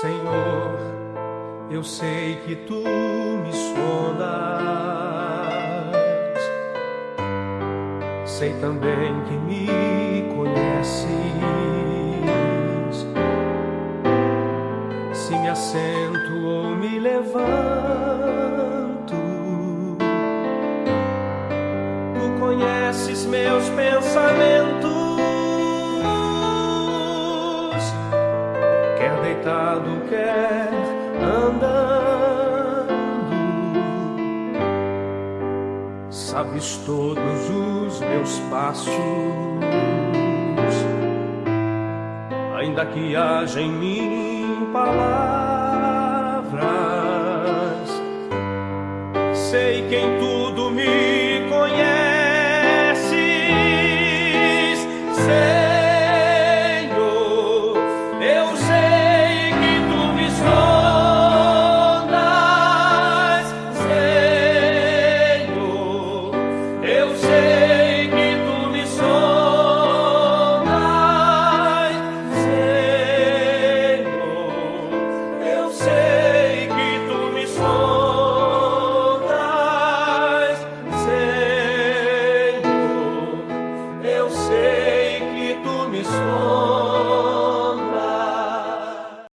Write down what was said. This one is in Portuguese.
Senhor, eu sei que tu me sondas. Sei também que me conheces. Se me assento ou me levanto, tu conheces meus pensamentos. Deitado, quer andando, sabes todos os meus passos, ainda que haja em mim palavras, sei quem tu His.